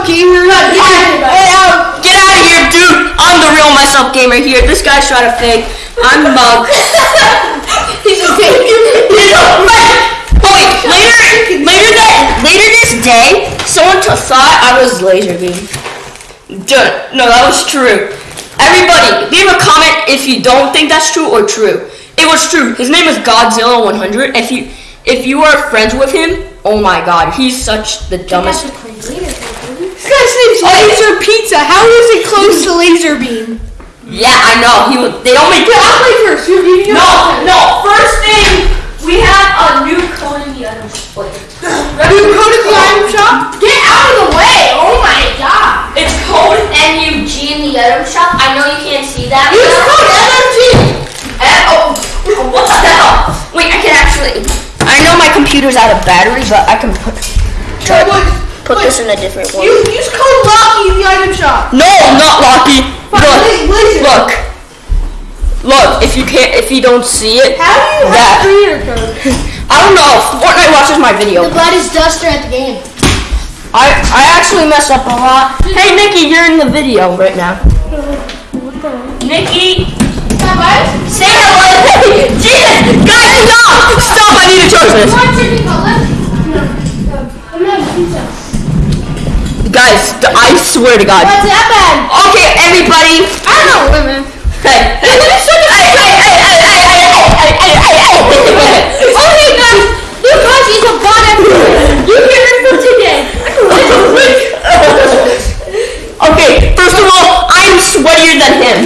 myself gamer. Get, get out! Get out of here, dude! I'm the real myself gamer here. This guy's trying to fake. I'm Mug. He's a fake. He's a fake. Wait, later, later that, later this day, someone t- thought I was LazarBeam. Dude, no, that was true. Everybody, leave a comment if you don't think that's true or true. It was true. His name is Godzilla 100. If you, if you are friends with him, oh my God, he's such the dumbest. Guy's oh, name's Laser Pizza. How is it close to LazarBeam? Yeah, I know. He was. They don't make. I'll play first. You, you, No, no. First thing, we have a new code in the item shop. You go to the item shop? Get out of the way! Oh my god! It's code NUG in the item shop. I know you can't see that. Use code NUG! oh, what the hell? Oh, wait, I can actually. I know my computer's out of battery, but I can put, try put wait. this in a different one. You use code Lucky in the item shop. No, I'm not Locky. Look, wait, look, look. If you can't, if you don't see it, How do you that. have creator code? I don't know. Fortnite watches my video. The gladdest duster at the game. I I actually mess up a lot. Hey Nikki, you're in the video right now. Nikki, say hello. Jesus, guys, stop! Stop! I need to charge this. Guys, I swear to God. What's happened? Okay, everybody. I don't know, wait a minute. Hey, hey, hey, hey, hey, hey, hey, hey, hey, hey, hey, hey. Okay, guys, you guys is a bot. You hear it from today. Okay, first of all, I'm sweatier than him.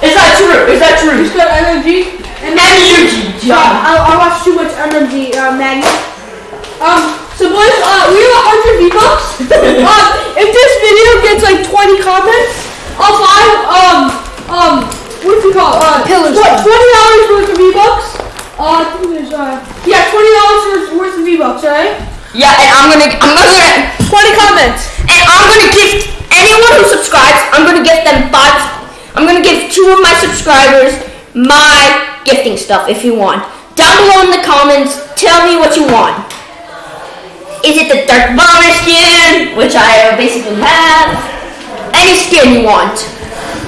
Is that true? Is that true? Got MMG. M-U-G, Yeah, I, I watch too much MMG uh, Magnet. Um, so boys, uh, we have 100 V-Bucks. um, if this video gets like 20 comments, I'll buy, um, um, what do you call it? Uh, Pillars. What, $20 worth of V-Bucks. Uh, I think there's, uh, yeah, $20 worth, worth of V-Bucks, alright? Yeah, and I'm gonna, I'm gonna, 20 comments. and I'm gonna gift anyone who subscribes. I'm gonna gift them five. I'm gonna give two of my subscribers my gifting stuff if you want. Down below in the comments, tell me what you want. Is it the Dark Bomber skin, which I basically have? Any skin you want.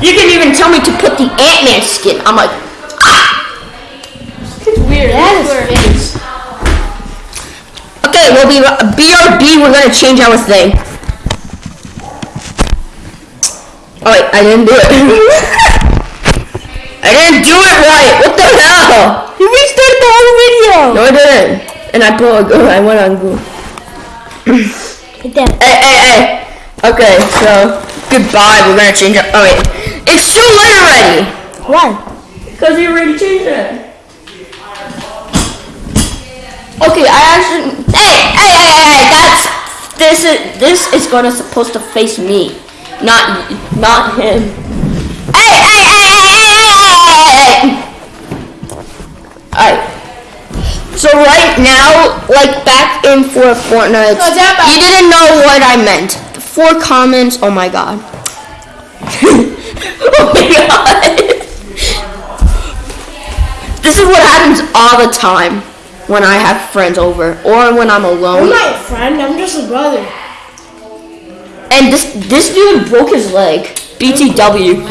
You can even tell me to put the Ant-Man skin. I'm like, ah! It's weird. That It's weird. Okay, we'll be BRB. We're gonna change our thing. Oh wait, I didn't do it. I didn't do it right. What the hell? You restarted the whole video. No, I didn't. And I put. I went on Google. Hey, hey, hey. Okay, so goodbye. We're gonna change it. Oh wait, it's too late already. Why? Cause you already changed it. Okay, I actually. Hey, hey, hey, hey, hey! That's this is this is gonna supposed to face me, not not him. So right now, like back in for Fortnite, you didn't know what I meant. Four comments. Oh my god. oh my god. This is what happens all the time when I have friends over or when I'm alone. I'm not a friend. I'm just a brother. And this this dude broke his leg. BTW.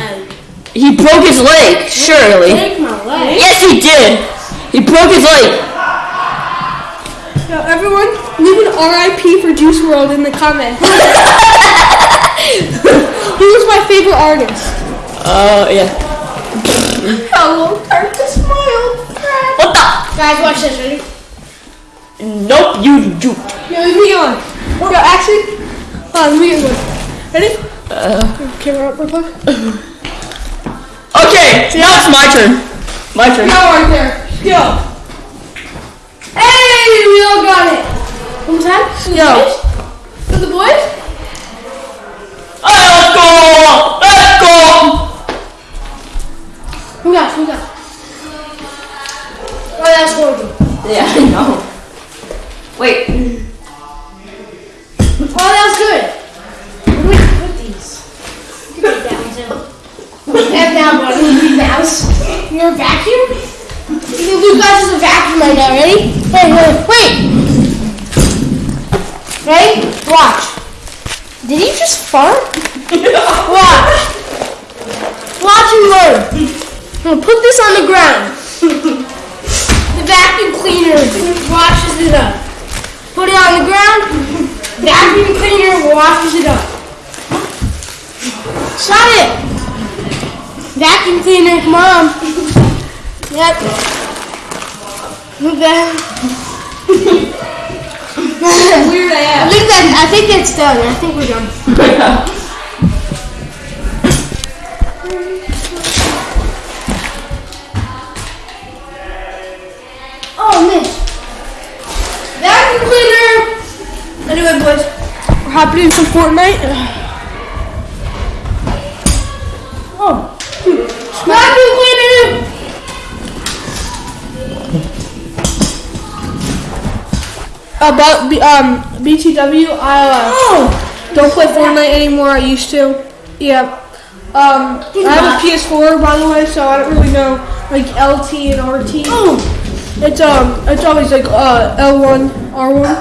He broke his leg, surely. Take my leg. Yes, he did. He broke his leg. Now, everyone, leave an RIP for Juice WRLD in the comments. he was my favorite artist. Oh, yeah. Hello, Curtis, my old friend. What the? Guys, watch this. Ready? Nope, you juke. Yo, leave me on. Yo, actually, uh, let me get one. Ready? Uh, Camera up real quick. okay, now it's my turn. My turn. Now right there. Yo. Hey, we all got it. One more time. Yo. For the boys? Alright, let's go! Let's go! Who got? Who got? Oh, that's horrible. Yeah, I know. Wait. Oh, that was good. Where do we put these? Put it down, too. Put that down, buddy. Mouse. You're a vacuum? You can do guys as a vacuum right now. Ready? Wait, wait, wait. Ready? Watch. Did he just fart? Watch. Watch and learn. I'm gonna put this on the ground. The vacuum cleaner washes it up. Put it on the ground. Vacuum cleaner washes it up. Shut it. Vacuum cleaner, come on. Yep. Weird I ass. think that I think that's done. I think we're done. Oh man. Vacuum cleaner. Anyway, boys, we're hopping in some Fortnite. Oh. Vacuum cleaner. About B- um BTW, I uh, Oh. don't play Fortnite anymore. I used to. Yeah. Um, I have a PS4 by the way, so I don't really know like LT and RT. Oh. It's um, it's always like uh L1, R1.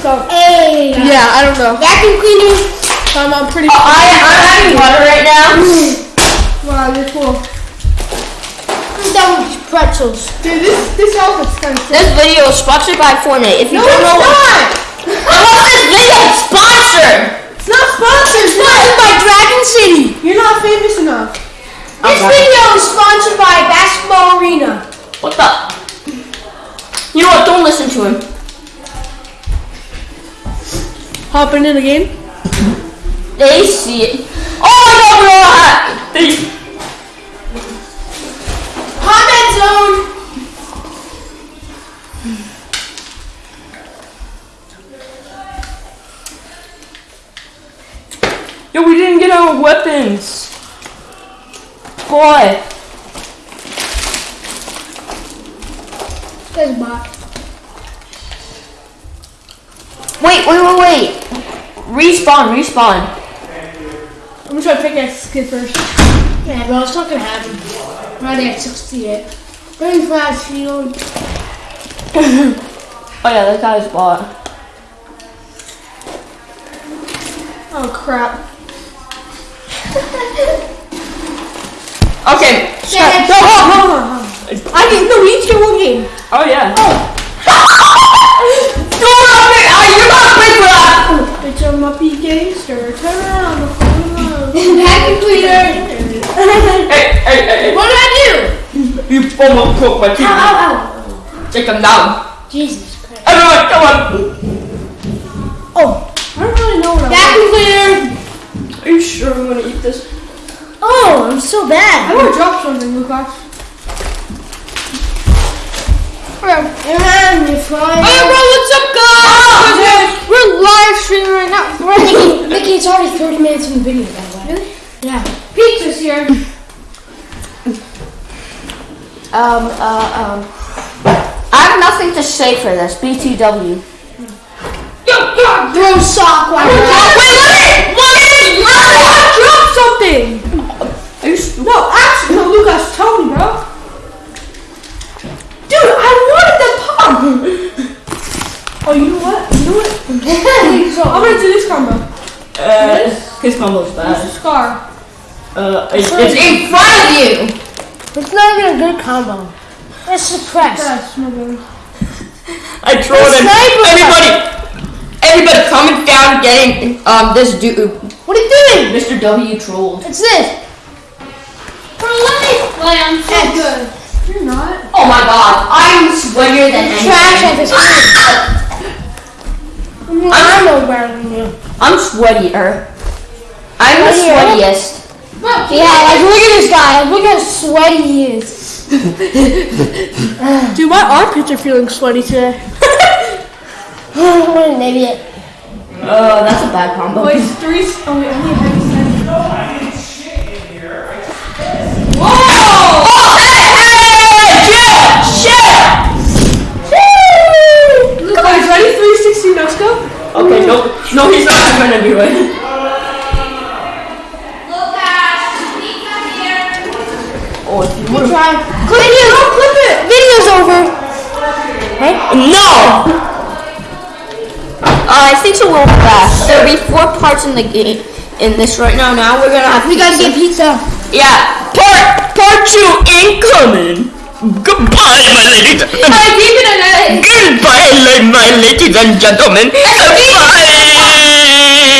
So Hey. yeah, I don't know. Vacuum cleaner. So I'm, I'm pretty. I, I'm having water right now. Wow, you're cool. With pretzels. Dude, this this outfit's kind of sick. This video is sponsored by Fortnite. If you No, don't it's know what, not. what's this video sponsored? It's not sponsored. It's Sponsored by Dragon City. You're not famous enough. This Okay. video is sponsored by Basketball Arena. What the? You know what? Don't listen to him. Hopping in the game. They see it. Oh no, no, they. Weapons. Boy. A bot. Wait, wait, wait, wait. Respawn, respawn. I'm gonna try to pick that skid first. Yeah, bro, it's not gonna happen. Already at 68. Very fast field. Oh yeah, that guy's bot. Oh crap. Okay. Yeah, No, hold on, hold on, hold on. I can no, we each get one game. Oh yeah. Go on, man. Oh, you're not quick for that. It's a muppy gangster. Turn around. Vacuum cleaner. Hey, hey, hey, What did I do? You almost broke my Ow, teeth. ow, ow. Take them down. Jesus Christ. Everyone, come on. oh, I don't really know what I'm. Vacuum cleaner. Are you sure I'm gonna eat this? Oh, I'm so bad. I bad. want to drop something, Lucas. And you're flying. Hey, bro, what's up, guys? We're live streaming right now. We're Nikki, Nikki, it's already 30 minutes in the video, by the way. Really? Yeah. Pizza's here. Um, uh, um. I have nothing to say for this. BTW. Throw sock while we're Wait, let me, let me, let me. Drop something. Are you stupid? No, actually, no, Lucas, tell me, bro. Dude, I wanted the pump. oh, you know what? You know what? I'm gonna do this combo. Uh, this? his combo's bad. Scar. Uh, it's, it's in front of you. It's not even a good combo. It's suppressed. That's no. I trolled him. sniper. Everybody, everybody, comment down getting um this dude, What are you doing? Mr. W trolled. It's this. Bro, let me play. I'm so good. You're not. Oh my god, I'm sweatier than Trash at anything. this game. I'm no better than you. I'm sweatier. I'm the Sweatier. sweatiest. Yeah, like look at this guy. Look how sweaty he is. Dude, my armpits are feeling sweaty today. what an idiot. Oh, that's a bad combo. Wait, it's three. Oh, wait, I need a Whoa! Oh, hey, hey, hey, shit, shit. Guys, ready? 360 no scope? Okay, no, no, he's not gonna do it. Oh, if you Good would've- try. Video, clip it. Video's over. Hey? No! Uh, I think so. We'll be back. There'll be four parts in the game. In this right now. Now we're gonna have. We gotta pizza. get pizza. Yeah. Part part two incoming. Goodbye, my ladies. I keep it Goodbye, la- my ladies and gentlemen. Goodbye.